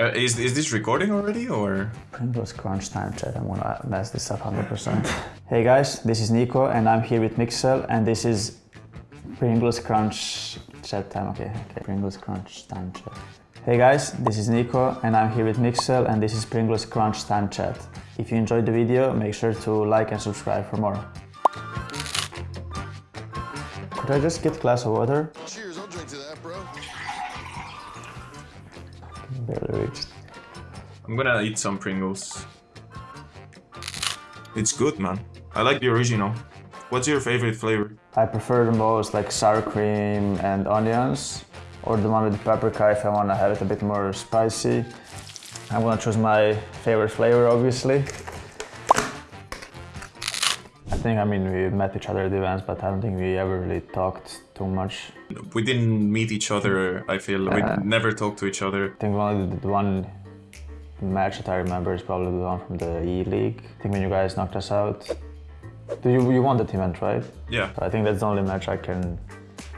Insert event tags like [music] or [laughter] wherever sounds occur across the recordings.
Uh, is, is this recording already or? Pringles Crunch time chat. I'm gonna mess this up 100%. [laughs] hey guys, this is NiKo and I'm here with Mixwell and this is Pringles Crunch chat time. Okay, okay. Pringles Crunch time chat. Hey guys, this is NiKo and I'm here with Mixwell and this is Pringles Crunch time chat. If you enjoyed the video, make sure to like and subscribe for more. Could I just get a glass of water? Barely reached. I'm gonna eat some Pringles. It's good, man. I like the original. What's your favorite flavor? I prefer the most like sour cream and onions or the one with the paprika if I want to have it a bit more spicy. I'm gonna choose my favorite flavor obviously. I think I mean we met each other at events but I don't think we ever really talked too much. We didn't meet each other, I feel. We Uh. never talked to each other. I think one the, the one match that I remember is probably the one from the E League. I think when you guys knocked us out. Do you, you won that event, right? Yeah. I think that's the only match I can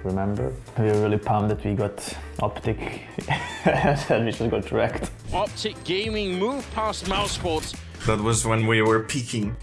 remember. We were really pumped that we got Optic [laughs] and we just got wrecked. Optic Gaming move past Mouse Sports. That was when we were peaking.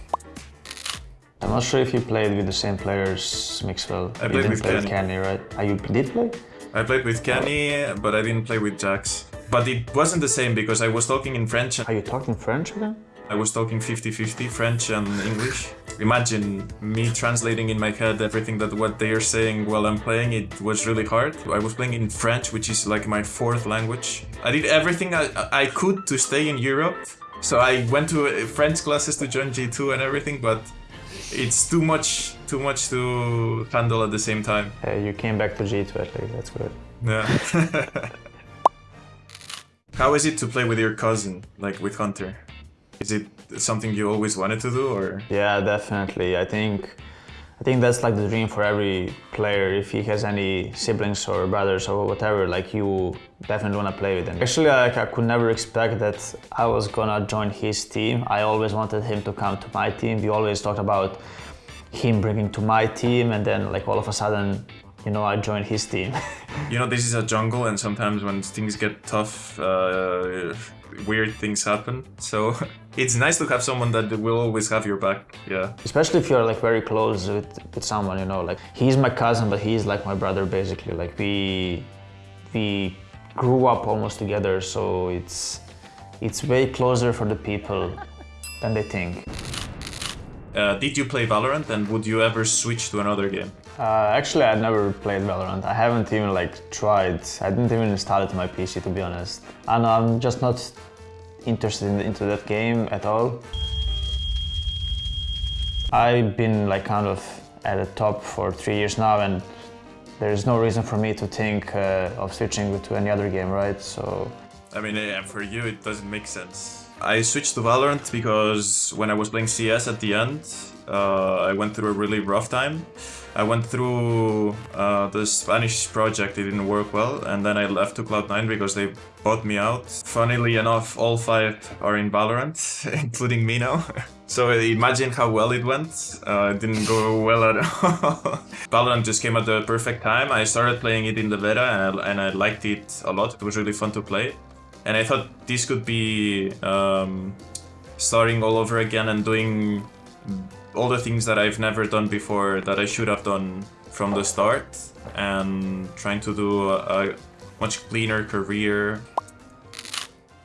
I'm not sure if you played with the same players, Mixwell. I you played didn't with play with Kenny. Kenny, right? Ah, you did play? I played with Kenny, but I didn't play with Jax. But it wasn't the same because I was talking in French. Are you talking French again? I was talking 50-50 French and English. Imagine me translating in my head everything that what they are saying while I'm playing. It was really hard. I was playing in French, which is like my fourth language. I did everything I, I could to stay in Europe. So I went to French classes to join G2 and everything, but it's too much, too much to handle at the same time. Hey, you came back to G2 at least, that's good. Yeah. [laughs] How is it to play with your cousin, like with Hunter? Is it something you always wanted to do, or? Yeah, definitely. I think I think that's like the dream for every player. If he has any siblings or brothers or whatever, like you definitely want to play with them. Actually, like, I could never expect that I was gonna join his team. I always wanted him to come to my team. We always talked about him bringing to my team, and then like all of a sudden, you know, I joined his team. [laughs] You know, this is a jungle, and sometimes when things get tough, uh, weird things happen. So [laughs] it's nice to have someone that will always have your back. Yeah. Especially if you're like very close with, with someone, you know, like he's my cousin, but he's like my brother basically. Like we we grew up almost together, so it's it's way closer for the people than they think. Uh, did you play Valorant, and would you ever switch to another game? Uh, actually, I never played Valorant. I haven't even like tried. I didn't even install it to my PC to be honest. And I'm just not interested in, into that game at all. I've been like kind of at the top for three years now, and there's no reason for me to think uh, of switching to any other game, right? So I mean, yeah, for you it doesn't make sense. I switched to Valorant because when I was playing CS at the end, uh, I went through a really rough time. I went through uh, the Spanish project, it didn't work well, and then I left to Cloud9 because they bought me out. Funnily enough, all five are in Valorant, [laughs] including me now. [laughs] So imagine how well it went. Uh, it didn't go well at [laughs] all. Valorant just came at the perfect time. I started playing it in the beta and I, and I liked it a lot. It was really fun to play. And I thought this could be um, starting all over again and doing all the things that I've never done before that I should have done from the start and trying to do a, a much cleaner career.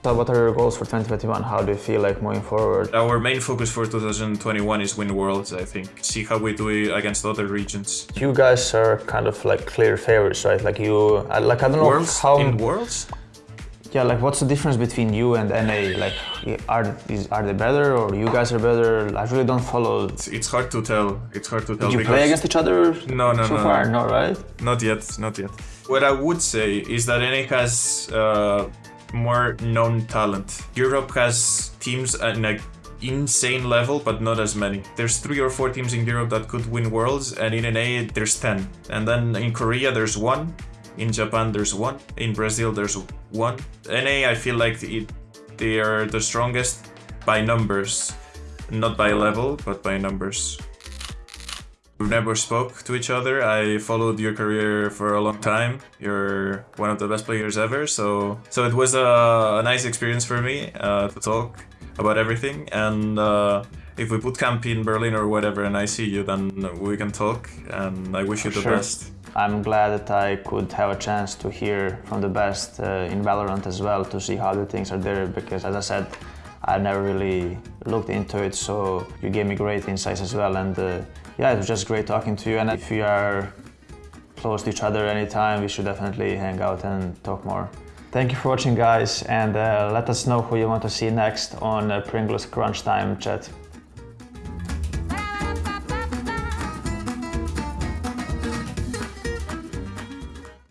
So what are your goals for 2021? How do you feel like moving forward? Our main focus for 2021 is win worlds, I think. See how we do it against other regions. You guys are kind of like clear favorites, right? Like you, like I don't know Worlds? how. In worlds? Yeah, like what's the difference between you and NA? Like, are is, are they better or you guys are better? I really don't follow. It's, it's hard to tell. It's hard to tell Did you play against each other? No, no, so no, far, no. right? not yet, not yet. What I would say is that NA has uh, more known talent. Europe has teams at an insane level, but not as many. There's three or four teams in Europe that could win worlds, and in NA there's 10. And then in Korea there's one, in Japan there's one, in Brazil there's one. NA I feel like it, they are the strongest by numbers, not by level, but by numbers. We've never spoke to each other. I followed your career for a long time. You're one of the best players ever. So, so it was a, a nice experience for me uh, to talk about everything. And uh, if we put camp in Berlin or whatever, and I see you, then we can talk. And I wish you the Sure. best. I'm glad that I could have a chance to hear from the best uh, in Valorant as well to see how the things are there because as I said I never really looked into it so you gave me great insights as well and uh, yeah it was just great talking to you and if we are close to each other anytime we should definitely hang out and talk more. Thank you for watching guys and uh, let us know who you want to see next on uh, Pringles Crunch Time chat.